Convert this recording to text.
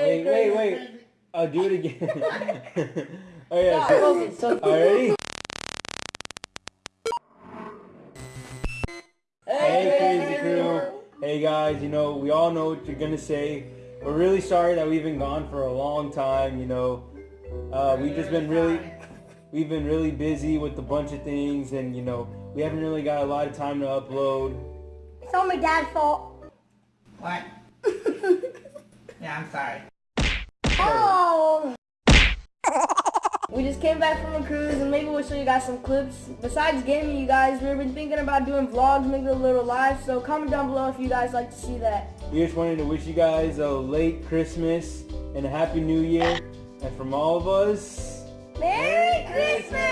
Wait, wait, wait. I'll do it again. oh yeah. Stop, So, focus, so- already? Hey, Hey, crazy crew. Hey guys, you know, we all know what you're gonna say. We're really sorry that we've been gone for a long time, you know. Uh, we've just been really, we've been really busy with a bunch of things and, you know, we haven't really got a lot of time to upload. It's all my dad's fault. What? Yeah, I'm sorry. Oh. We just came back from a cruise and maybe we'll show you guys some clips. Besides gaming, you guys, we've been thinking about doing vlogs, making a little live. So comment down below if you guys like to see that. We just wanted to wish you guys a late Christmas and a happy new year. And from all of us, Merry Christmas.